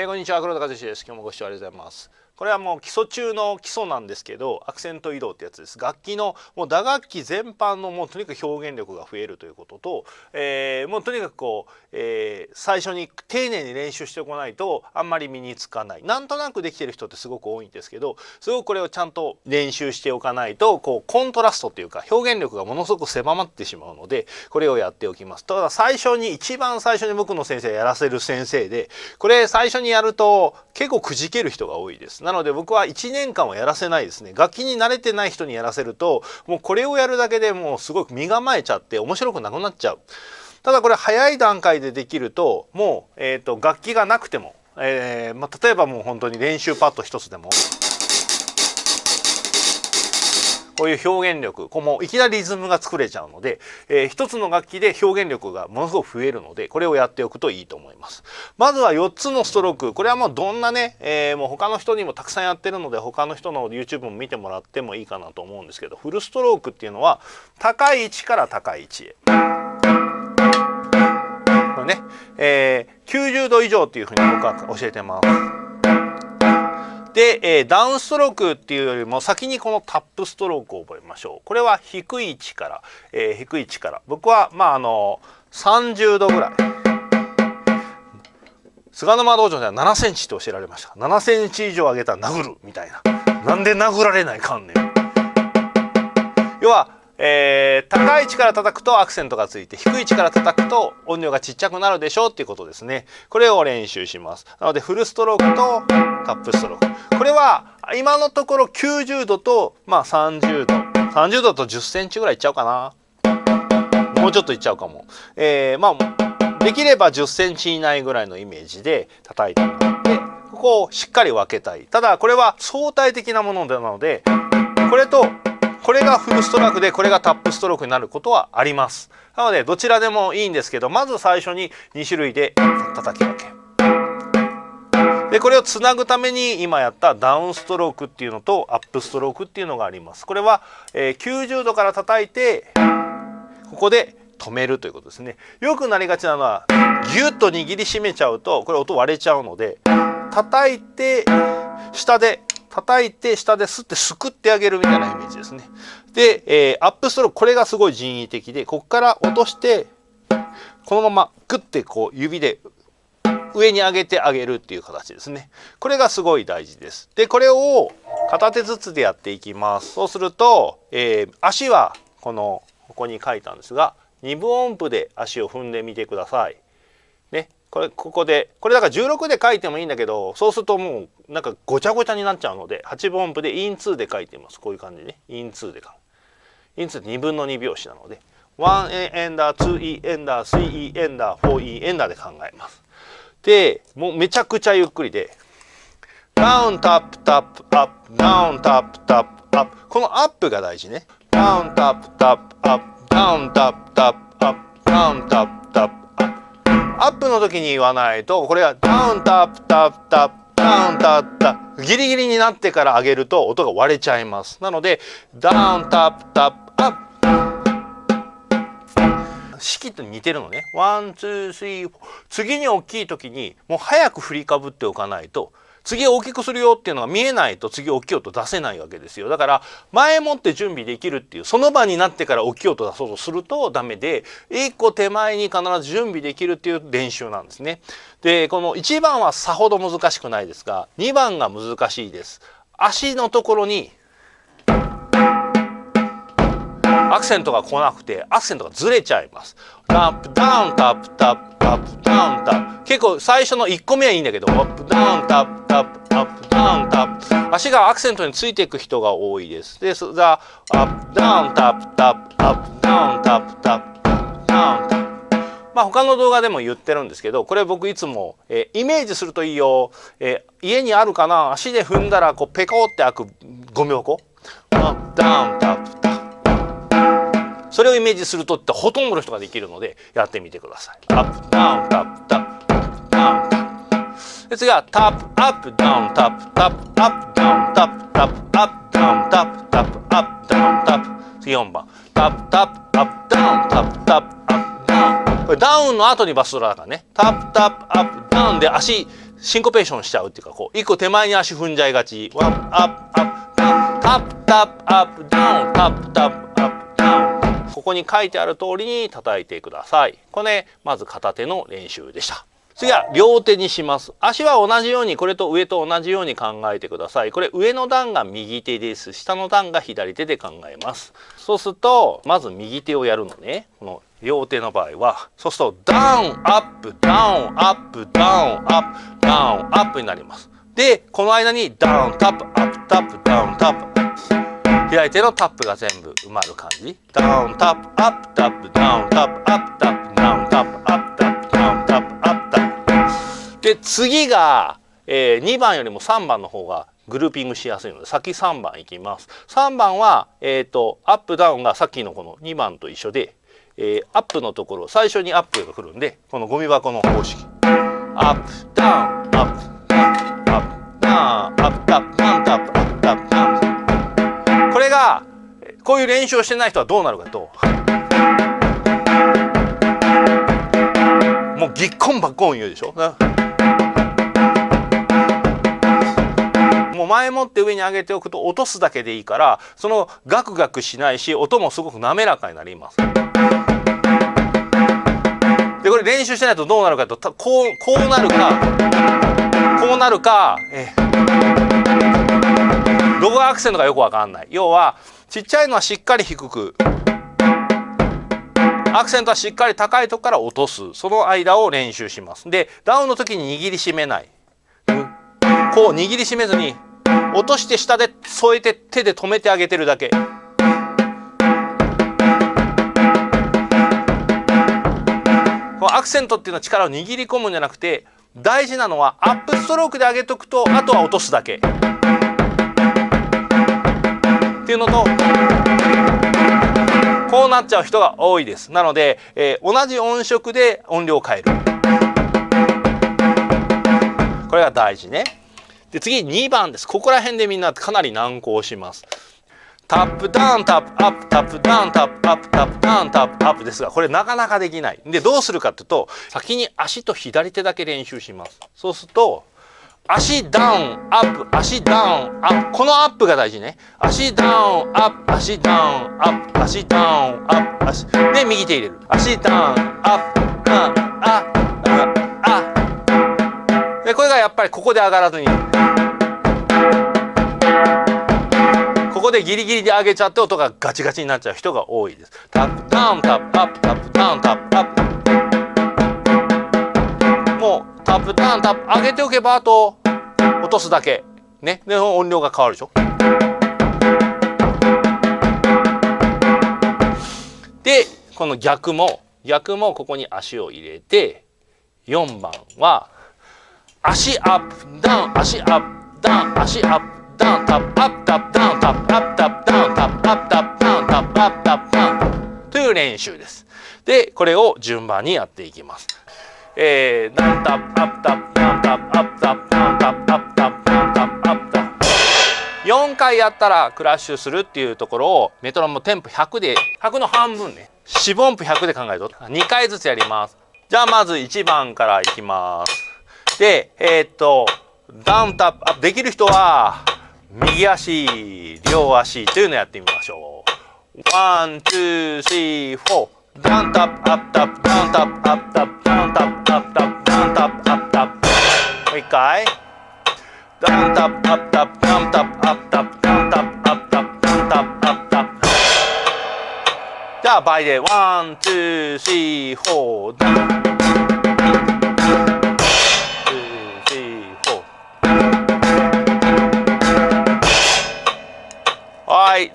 えー、こんにちは。黒田和志です。今日もご視聴ありがとうございます。これはもう基礎中の基礎なんですけどアクセント移動ってやつです。楽器のもう打楽器全般のもうとにかく表現力が増えるということと、えー、もうとにかくこう、えー、最初に丁寧に練習しておかないとあんまり身につかない。なんとなくできてる人ってすごく多いんですけどすごくこれをちゃんと練習しておかないとこうコントラストっていうか表現力がものすごく狭まってしまうのでこれをやっておきます。ただ最初に一番最初に僕の先生やらせる先生でこれ最初にやると結構くじける人が多いです。なので僕は1年間はやらせないですね。楽器に慣れてない人にやらせるともうこれをやるだけでもうすごく身構えちゃって面白くなくなっちゃう。ただこれ早い段階でできるともう、えーと、楽器がなくても、えーまあ、例えばもう本当に練習パッド一つでもこういう表現力こうもういきなりリズムが作れちゃうので、えー、一つの楽器で表現力がものすごく増えるのでこれをやっておくといいと思います。まずは4つのストローク。これはもうどんなね、えー、もう他の人にもたくさんやってるので他の人の YouTube も見てもらってもいいかなと思うんですけどフルストロークっていうのは高い位置から高い位置へ。これね、えー、90度以上っていうふうに僕は教えてます。で、えー、ダウンストロークっていうよりも先にこのタップストロークを覚えましょう。これは低い位置から、えー、低い位置から。僕はまああの30度ぐらい。菅沼道場では7センチって教えられました。7センチ以上上げたら殴るみたいな。なんで殴られないかんねん。要はえー、高い位置から叩くとアクセントがついて低い位置から叩くと音量がちっちゃくなるでしょうっていうことですね。これを練習します。なのでフルストロークとタップストローク。これは今のところ90度とまあ30度。30度と10センチぐらいいっちゃうかな。もうちょっといっちゃうかも、えー、まあできれば10センチ以内ぐらいのイメージで叩いてもらってここをしっかり分けたい。ただこれは相対的なものなのでこれとこれがフルストラークでこれがタップストロークになることはあります。なのでどちらでもいいんですけどまず最初に2種類で叩き分け。でこれをつなぐために今やったダウンストロークっていうのとアップストロークっていうのがあります。これは、え、90度から叩いてここで止めるということですね。よくなりがちなのはギュッと握りしめちゃうとこれ音割れちゃうので叩いて下で叩いて下ですってすくってあげるみたいなイメージですね。で、えー、アップストロークこれがすごい人為的でここから落としてこのままグッてこう指で上に上げてあげるっていう形ですね。これがすごい大事です。でこれを片手ずつでやっていきます。そうすると、えー、足はこのここに書いたんですが2分音符で足を踏んでみてください。ね、これここでこれだから16で書いてもいいんだけどそうするともうなんかごちゃごちゃになっちゃうので8分音符で in 2で書いてます。こういう感じね。 in 2で書く。 in 2って2分の2拍子なので 1E エンダー 2E エンダー 3E エンダー 4E エンダーで考えます。でもうめちゃくちゃゆっくりでダウンタップタップアップダウンタップタップアップ。このアップが大事ね。ダウンタップタップアップ。ダウンタップタップアップ。ダウンタップタップ。アップの時に言わないとこれがダウンタップタップタップダウンタップタップ。ギリギリになってから上げると音が割れちゃいます。なのでダウンタップタップアップ。指揮と似てるのね。 one two three。次に大きい時にもう早く振りかぶっておかないと次大きくするよっていうのが見えないと次大きい音出せないわけですよ。だから前もって準備できるっていうその場になってから大きい音出そうとするとダメで1個手前に必ず準備できるっていう練習なんですね。でこの1番はさほど難しくないですが2番が難しいです。足のところにアクセントが来なくてアクセントがずれちゃいます。タップダウンタップタップタップダウンタップ。結構最初の1個目はいいんだけどアップダウンタップタップアップダウンタップ。足がアクセントについていく人が多いです。でそザアップダウンタップタップアップダウンタップタップダウンタップまあ他の動画でも言ってるんですけどこれ僕いつも、えー、イメージするといいよ、えー、家にあるかな？足で踏んだらこうペコって開くゴミ箱。アップダウンタップそれをイメージするとってほとんどの人ができるのでやってみてください。アップダウンタップタップダウンタップで次はタップアップダウンタップタップアップダウンタップタップアップダウンタップタップアップダウンタップ次4番。タップタップアップダウンタップタップアップダウンこれダウンの後にバスドラだからねタップタップアップダウンで足シンコペーションしちゃうっていうかこう一個手前に足踏んじゃいがち。ワンアップアップタップタップアップダウンタップタップアップダウンここに書いてある通りに叩いてください。これ、ね、まず片手の練習でした。次は両手にします。足は同じようにこれと上と同じように考えてください。これ上の段が右手です。下の段が左手で考えます。そうするとまず右手をやるのね。この両手の場合は。そうするとダウンアップダウンアップダウンアップダウンアップになります。でこの間にダウンタップアップタップダウンタップ。左手のタップが全部埋まる感じ。ダウンタップアップタップダウンタップアップタップダウンタップアップタップダウンタップ。アップタップで次が、えー、2番よりも3番の方がグルーピングしやすいので先3番いきます。3番は、えーと、アップダウンがさっきのこの2番と一緒で、えー、アップのところ最初にアップが来るんでこのゴミ箱の方式。アップダウンアップダウンアップアップアップタンタップアップ。アップタンこがこういう練習をしてない人はどうなるかと。もうぎっこんばっこん言うでしょ。もう前もって上に上げておくと落とすだけでいいからそのガクガクしないし音もすごく滑らかになります。でこれ練習してないとどうなるかとこうこうなるかこうなるかえどこがアクセントかよくわかんない。要はちっちゃいのはしっかり低く。アクセントはしっかり高いとこから落とす。その間を練習します。でダウンの時に握りしめない。こう握りしめずに落として下で添えて手で止めてあげてるだけ。アクセントっていうのは力を握り込むんじゃなくて大事なのはアップストロークで上げとくとあとは落とすだけ。っていうのとこうなっちゃう人が多いです。なので、えー、同じ音色で音量を変える。これが大事ね。で次2番です。ここら辺でみんなかなり難航します。タップダウンタップアップタップダウンタップアップタップダウンタップアップですがこれなかなかできない。でどうするかっていうと先に足と左手だけ練習します。そうすると足ダウンアップ足ダウンアップ。このアップが大事ね。足ダウンアップ足ダウンアップ。足ダウンアップ足。で右手入れる。足ダウンアップ。ああああ。でこれがやっぱりここで上がらずに。ここでギリギリで上げちゃって音がガチガチになっちゃう人が多いです。タップダウンタップアップタップダウンタップアップ。タップダウンタップ上げておけばあと落とすだけねで音量が変わるでしょでこの逆も逆もここに足を入れて4番は足アップダウン足アップダウン足アップダウンタップアップタップダウンタップアップタップダウンタップアップタップダウンタップアップタップダウンという練習です。でこれを順番にやっていきます。えー、ダウンタップアップタップダウンタップアップタップダウンタップアップタップダウンタップアップタップ4回やったらクラッシュするっていうところをメトロノームテンポ100で100の半分ね。4分音符100で考えると2回ずつやります。じゃあまず1番からいきます。でえー、っとダウンタップできる人は右足両足というのをやってみましょう。 One two three four。ダウンタップアップタップダウンタップアップタップダウンタップ一回ダウンタップアップタップダンタップアップタップダンタップアップタップダンタップアップタップじゃあ倍で one two three four ダンはい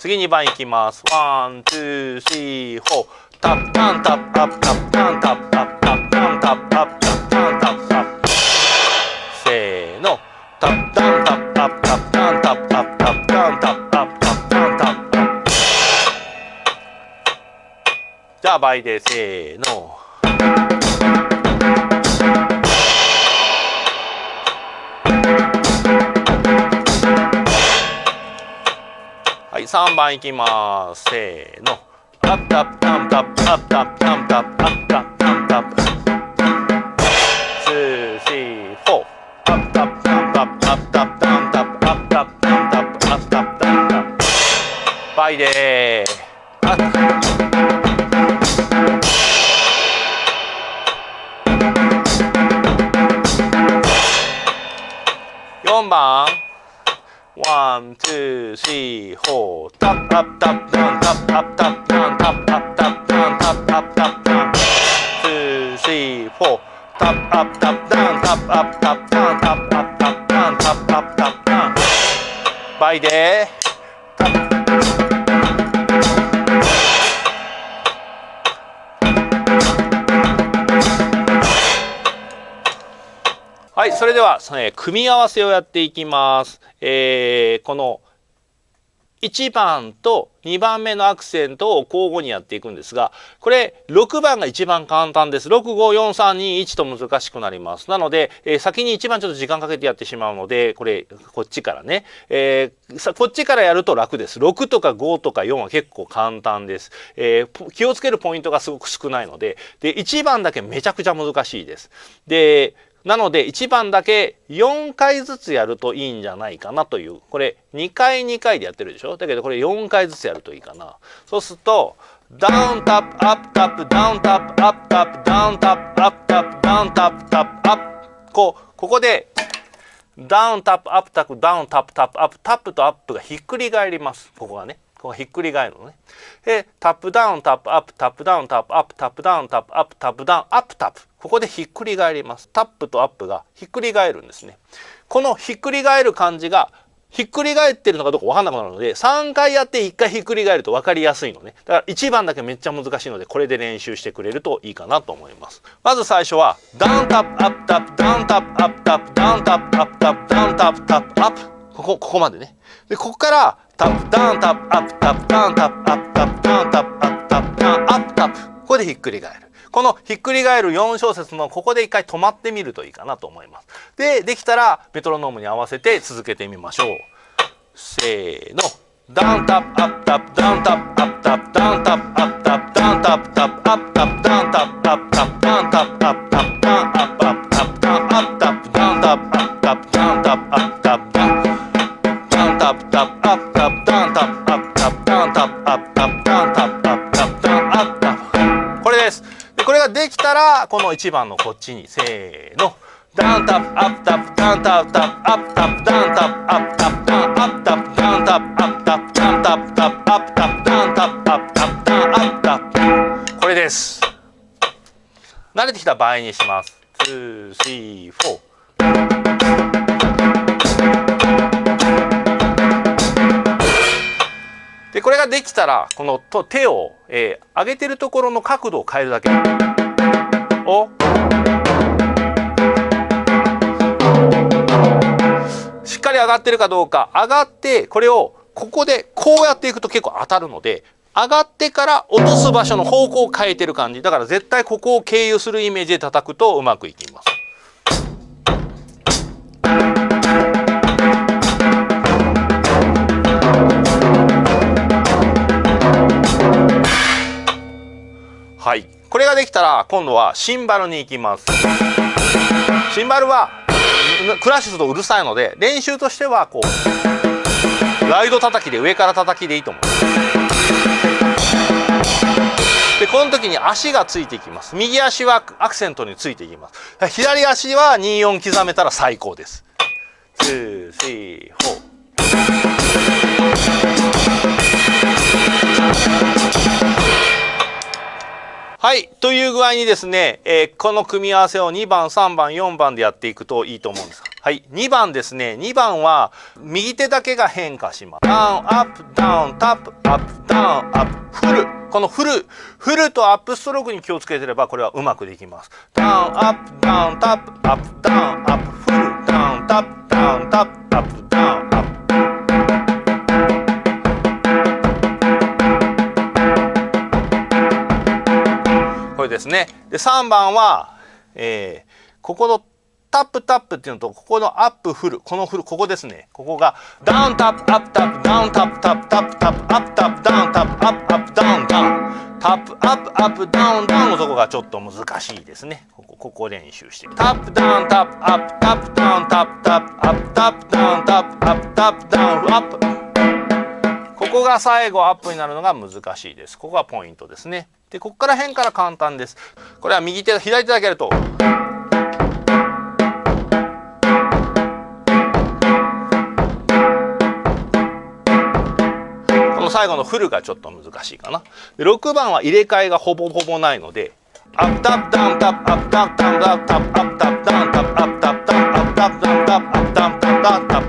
次2番いきます one two three four タップタンタップアップタップタンタップタップタップタンタップアップタップーのタップタンタップアップタップタンタップアップタップタンタップアップタップタンタップアップじゃあ倍でせーのはい、3番いきます。せーの。アップタップタンタップアップタップタップアップタップタンタッ4番 one、two、three、four、タップアップタップダウンタップアップタップダウンタップアップタップダウンはい、それでは、えー、組み合わせをやっていきます。えー、この1番と2番目のアクセントを交互にやっていくんですが、これ6番が一番簡単です。6、5、4、3、2、1と難しくなります。なので、えー、先に1番ちょっと時間かけてやってしまうので、これ、こっちからね、えー、さこっちからやると楽です。6とか5とか4は結構簡単です。えー、気をつけるポイントがすごく少ないので、で、1番だけめちゃくちゃ難しいです。で、なので1番だけ4回ずつやるといいんじゃないかなという。これ2回2回でやってるでしょ？だけどこれ4回ずつやるといいかな。そうするとダウンタップアップタップダウンタップアップタップダウンタップアップタップダウンタップタップアップ。こうここでダウンタップアップタップダウンタップタップアップ。タップとアップがひっくり返ります。ここがね。ここひっくり返るのね。でタップダウンタップアップタップダウンタップアップタップダウンタップアップタップダウンアップタップここでひっくり返ります。タップとアップがひっくり返るんですね。このひっくり返る感じがひっくり返ってるのかどうか分かんなくなるので3回やって1回ひっくり返ると分かりやすいのね。だから1番だけめっちゃ難しいのでこれで練習してくれるといいかなと思います。まず最初はダウンタップアップタップダウンタップアップタップダウンタップアップタップダウンタップタップアップここここまでねでここからタップダウンタップアップタップダウンタップアップタップダウンタップアップタップダウンアップタップここでひっくり返るこのひっくり返る4小節のここで一回止まってみるといいかなと思います。で、できたらメトロノームに合わせて続けてみましょう。せーの。ダウンタップアップタップダウンタップアップタップダウンタップアップタップダウンタップタップたらこの1番のこっちにせーの。ダウンタップアップタップダウンタップタップアップタップダウンタップアップタップダウンアップタップダウンタップアップタップダウンタップタップアップタップダウンタップアップタップダウンアップタップこれです慣れてきた場合にします234でこれができたらこの手を、えー、上げてるところの角度を変えるだけをしっかり上がってるかどうか。上がってこれをここでこうやっていくと結構当たるので上がってから落とす場所の方向を変えてる感じ。だから絶対ここを経由するイメージで叩くとうまくいきます。はい。これができたら今度はシンバルに行きます。シンバルはクラッシュするとうるさいので練習としてはこうライド叩きで上から叩きでいいと思いますでこの時に足がついていきます。右足はアクセントについていきます。左足は24刻めたら最高です。2 3 4はい。という具合にですね、えー、この組み合わせを2番、3番、4番でやっていくといいと思うんです。はい。2番ですね。2番は右手だけが変化します。ダウン、アップ、ダウン、タップ、アップ、ダウン、アップ、フル。このフル、フルとアップストロークに気をつけてればこれはうまくできます。ダウン、アップ、ダウン、タップ、アップ、ダウン、アップ、フル、ダウン、タップ、ダウン、タップ、ですね。で3番は、えー、ここのタップタップっていうのとここのアップフルこのフルここですね。ここがダウンタップアップタップダウンタップタップタップタップアップタップダウンタップアップアップダウンダウンタップアップアップダウンダウンのとこがちょっと難しいですね。ここここ練習して。タップダウンタップアップタップダウンタップタップアップタップダウンタップアップタップダウンアップ。ここが最後アップになるのが難しいです。ここがポイントですね。でここから辺から簡単です。これは右手左手だけやると。この最後のフルがちょっと難しいかな。6番は入れ替えがほぼほぼないのでアップタップダウンタップアップタップダウンタップアップタップダウンタップアップタップダウンタップアップタップダウンタップアップタップダウンタップ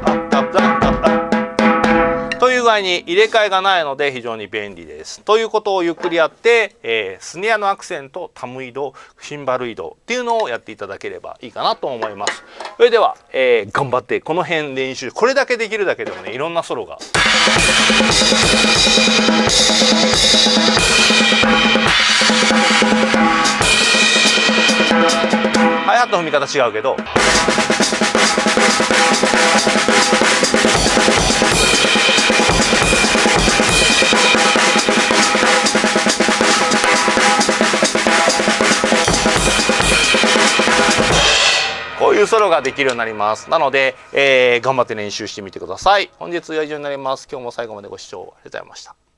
いに入れ替えがないので非常に便利です。ということをゆっくりやって、えー、スネアのアクセントタム移動シンバル移動っていうのをやっていただければいいかなと思います。それでは、えー、頑張ってこの辺練習これだけできるだけでもねいろんなソロが。ハイハットの踏み方違うけどソロができるようになります。なので、えー、頑張って練習してみてください。本日は以上になります。今日も最後までご視聴ありがとうございました。